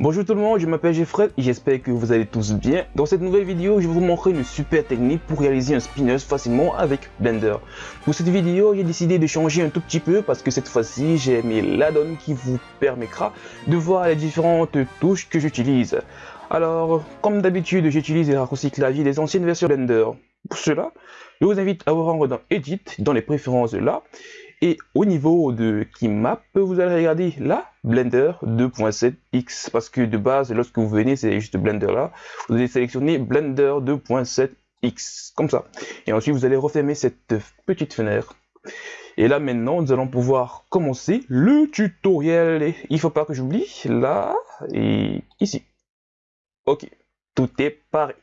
Bonjour tout le monde, je m'appelle Jeffrey et j'espère que vous allez tous bien. Dans cette nouvelle vidéo, je vais vous montrer une super technique pour réaliser un spinners facilement avec Blender. Pour cette vidéo, j'ai décidé de changer un tout petit peu parce que cette fois-ci, j'ai mis l'add-on qui vous permettra de voir les différentes touches que j'utilise. Alors, comme d'habitude, j'utilise les raccourcis clavier des anciennes versions Blender. Pour cela, je vous invite à vous rendre dans Edit, dans les préférences là, et au niveau de Keymap, vous allez regarder là, Blender 2.7X, parce que de base, lorsque vous venez, c'est juste Blender là, vous allez sélectionner Blender 2.7X, comme ça. Et ensuite, vous allez refermer cette petite fenêtre. Et là, maintenant, nous allons pouvoir commencer le tutoriel. Et il faut pas que j'oublie, là et ici. Ok, tout est pareil.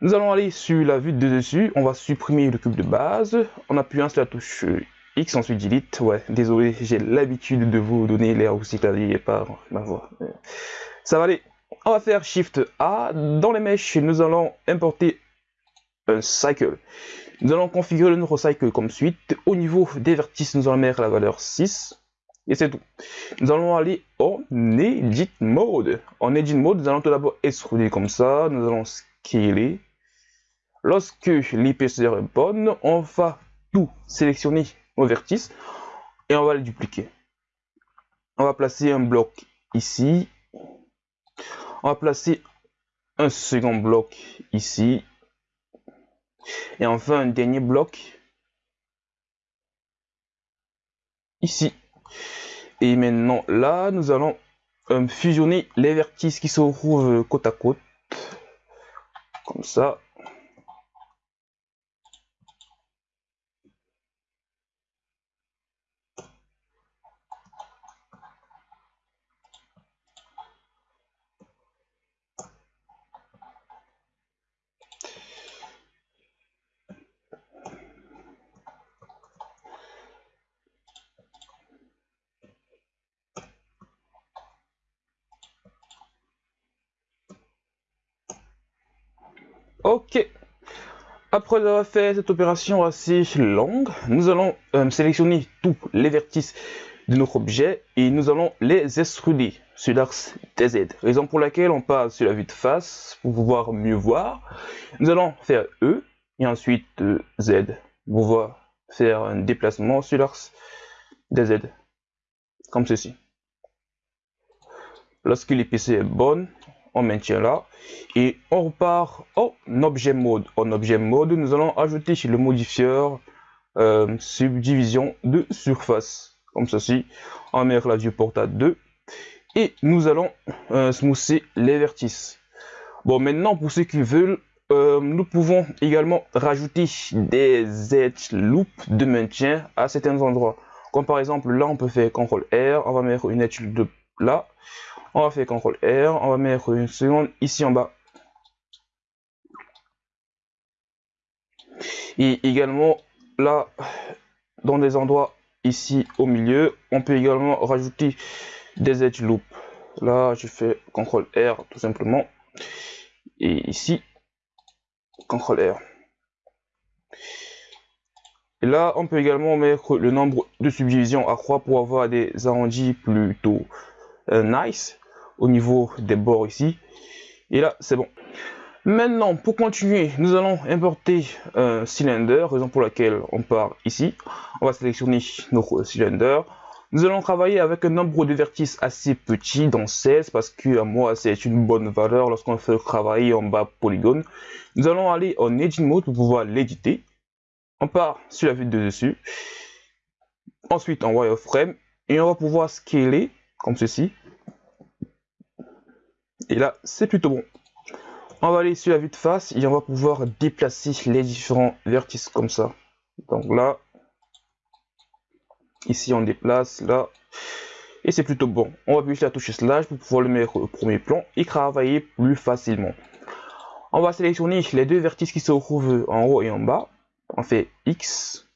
Nous allons aller sur la vue de dessus, on va supprimer le cube de base en appuyant sur la touche Ensuite delete. Ouais, désolé, j'ai l'habitude de vous donner raccourcis clavier par ma voix. Ça va aller. On va faire Shift A. Dans les mèches, nous allons importer un cycle. Nous allons configurer notre cycle comme suite. Au niveau des vertices, nous allons mettre la valeur 6. Et c'est tout. Nous allons aller en Edit Mode. En Edit Mode, nous allons tout d'abord extruder comme ça. Nous allons scaler. Lorsque l'épaisseur est bonne, on va tout sélectionner au vertice et on va le dupliquer. On va placer un bloc ici. On va placer un second bloc ici. Et enfin un dernier bloc ici. Et maintenant là, nous allons euh, fusionner les vertices qui se trouvent côte à côte. Comme ça. Ok. Après avoir fait cette opération assez longue, nous allons euh, sélectionner tous les vertices de notre objet et nous allons les extruder sur l'axe DZ. Raison pour laquelle on passe sur la vue de face pour pouvoir mieux voir. Nous allons faire E et ensuite euh, Z pour pouvoir faire un déplacement sur l'axe DZ. Comme ceci. Lorsque l'épaisseur est bonne, on maintient là. Et on repart en objet mode. En objet mode nous allons ajouter chez le modifieur euh, subdivision de surface. Comme ceci. On met la porte à 2 et nous allons euh, les vertices. Bon maintenant pour ceux qui veulent euh, nous pouvons également rajouter des edge loops de maintien à certains endroits. Comme par exemple là on peut faire CTRL R on va mettre une edge loop là on va faire CTRL R, on va mettre une seconde ici en bas. Et également là, dans des endroits ici au milieu, on peut également rajouter des edge loops. Là, je fais CTRL R tout simplement. Et ici, CTRL R. Et là, on peut également mettre le nombre de subdivisions à croix pour avoir des arrondis plutôt euh, nice au niveau des bords ici. Et là, c'est bon. Maintenant, pour continuer, nous allons importer un cylindre, raison pour laquelle on part ici. On va sélectionner notre cylindre. Nous allons travailler avec un nombre de vertices assez petit, dans 16, parce que à moi, c'est une bonne valeur lorsqu'on fait travailler en bas polygone. Nous allons aller en Edit Mode pour pouvoir l'éditer. On part sur la vue de dessus. Ensuite, en Wireframe. Et on va pouvoir scaler, comme ceci. Et là, c'est plutôt bon. On va aller sur la vue de face et on va pouvoir déplacer les différents vertices comme ça. Donc là, ici on déplace, là, et c'est plutôt bon. On va appuyer la touche slash pour pouvoir le mettre au premier plan et travailler plus facilement. On va sélectionner les deux vertices qui se trouvent en haut et en bas. On fait X.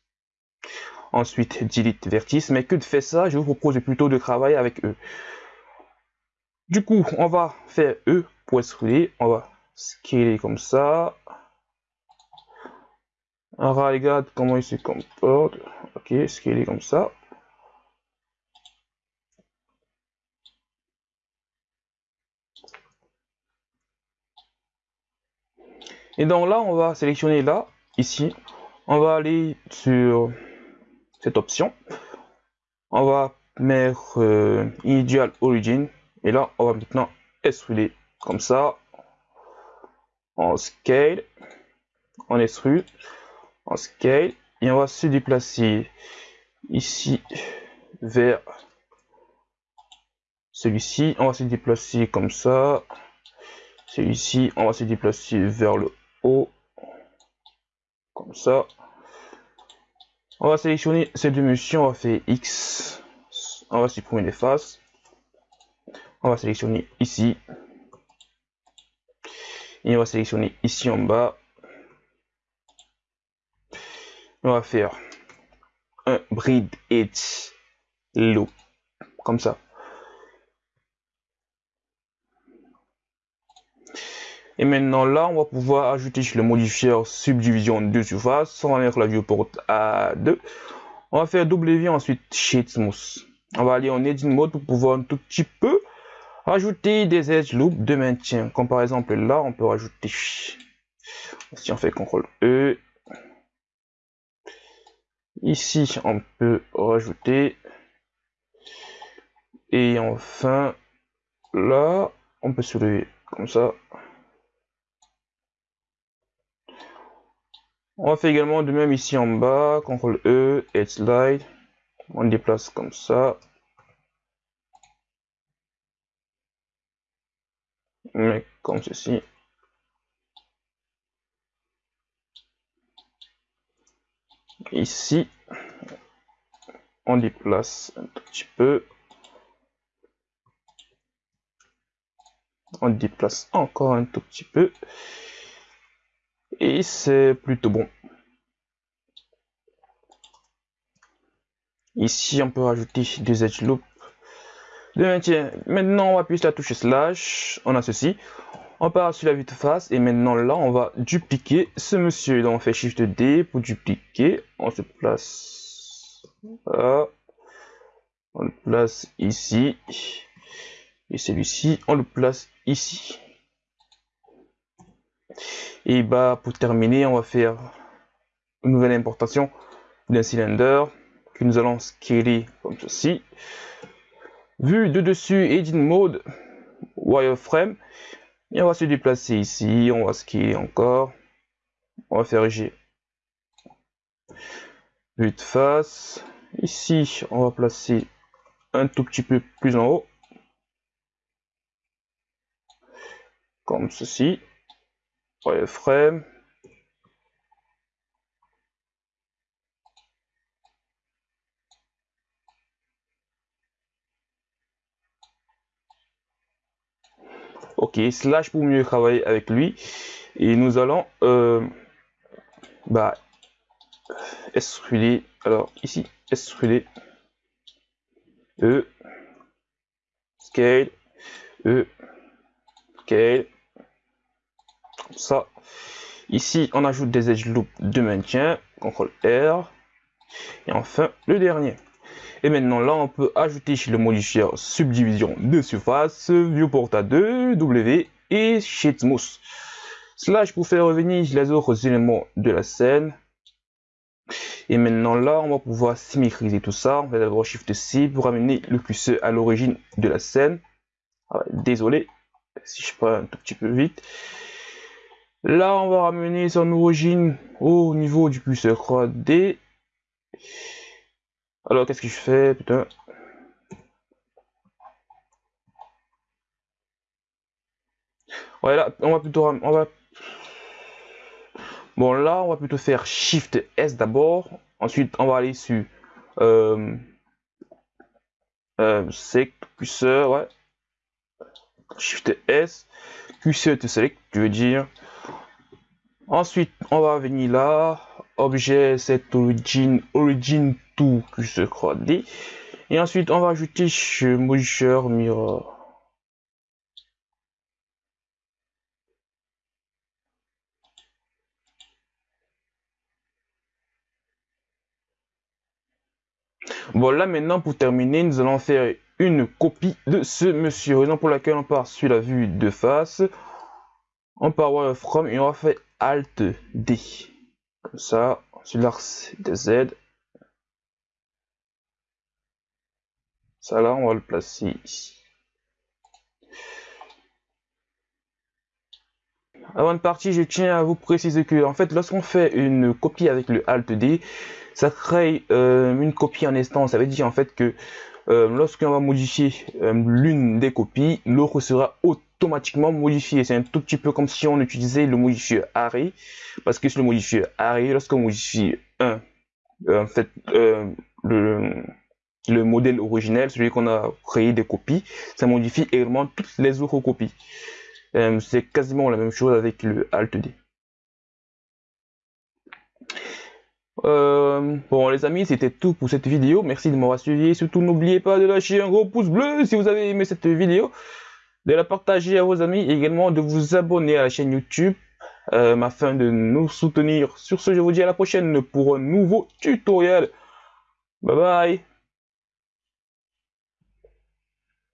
Ensuite, delete vertice. Mais que de faire ça, je vous propose plutôt de travailler avec eux. Du coup, on va faire E pour. On va scaler comme ça. On regarde comment il se comporte. Ok, scaler comme ça. Et donc là, on va sélectionner là, ici. On va aller sur cette option. On va mettre euh, Origin. Et là, on va maintenant extruder comme ça. En scale. On extrude. En scale. Et on va se déplacer ici vers celui-ci. On va se déplacer comme ça. Celui-ci, on va se déplacer vers le haut. Comme ça. On va sélectionner ces deux missions. On va faire X. On va supprimer les faces. On va sélectionner ici. Et on va sélectionner ici en bas. On va faire un breed edge loop. Comme ça. Et maintenant là, on va pouvoir ajouter le modifier subdivision de surface. On va mettre la viewport à 2. On va faire W ensuite Shade Smooth. On va aller en Edit Mode pour pouvoir un tout petit peu rajouter des edge loops de maintien. Comme par exemple là, on peut rajouter. Si on fait CTRL E. Ici, on peut rajouter. Et enfin, là, on peut soulever comme ça. On faire également de même ici en bas, CTRL E, et slide. On déplace comme ça. Mais comme ceci. Ici, on déplace un tout petit peu. On déplace encore un tout petit peu et c'est plutôt bon. Ici, on peut rajouter des edge loops de maintien. Maintenant, on appuie sur la touche slash. On a ceci. On part sur la vue de face et maintenant là, on va dupliquer ce monsieur. Donc, on fait Shift D pour dupliquer. On se place là. On le place ici. Et celui-ci, on le place ici. Et bah pour terminer, on va faire une nouvelle importation d'un cylindre que nous allons scaler comme ceci. Vue de dessus, Edit Mode, Wireframe. Et on va se déplacer ici, on va scaler encore. On va faire G. Vue de face. Ici, on va placer un tout petit peu plus en haut. Comme ceci frame Slash pour mieux travailler avec lui. Et nous allons euh, bah. Alors ici, extruder. E. Scale. E. Scale ça. Ici, on ajoute des edge loops de maintien, CTRL R. Et enfin, le dernier. Et maintenant, là, on peut ajouter chez le modifier subdivision de surface, viewport à 2, W et Smooth. Slash pour faire revenir les autres éléments de la scène. Et maintenant là, on va pouvoir symétriser tout ça. On va d'abord Shift C pour amener le curseur à l'origine de la scène. Ah désolé si je prends un tout petit peu vite. Là, on va ramener son origine au niveau du curseur croix D. Alors, qu'est-ce que je fais, putain? Ouais, là, on va plutôt... On va... Bon, là, on va plutôt faire Shift S d'abord. Ensuite, on va aller sur... Euh, euh, select, ouais. Shift S. Curseur to select, tu veux dire... Ensuite, on va venir là, objet set origin, origin to que je crois dit. Et ensuite, on va ajouter modifier mirror. Bon, là maintenant, pour terminer, nous allons faire une copie de ce monsieur, raison pour laquelle on part sur la vue de face. on part from et on va faire Alt D. Comme ça, sur l'axe de Z. Ça là, on va le placer ici. Avant de partir, je tiens à vous préciser que, en fait, lorsqu'on fait une copie avec le Alt D, ça crée euh, une copie en instance. Ça veut dire en fait que euh, lorsqu'on va modifier euh, l'une des copies, l'autre sera automatiquement modifié. C'est un tout petit peu comme si on utilisait le modifier array, parce que sur le modifier array, lorsqu'on modifie un, en fait, le, le modèle originel, celui qu'on a créé des copies, ça modifie également toutes les autres copies. Euh, c'est quasiment la même chose avec le Alt D. Euh, bon les amis, c'était tout pour cette vidéo. Merci de m'avoir suivi. Surtout n'oubliez pas de lâcher un gros pouce bleu si vous avez aimé cette vidéo. De la partager à vos amis et également de vous abonner à la chaîne YouTube euh, afin de nous soutenir. Sur ce, je vous dis à la prochaine pour un nouveau tutoriel. Bye bye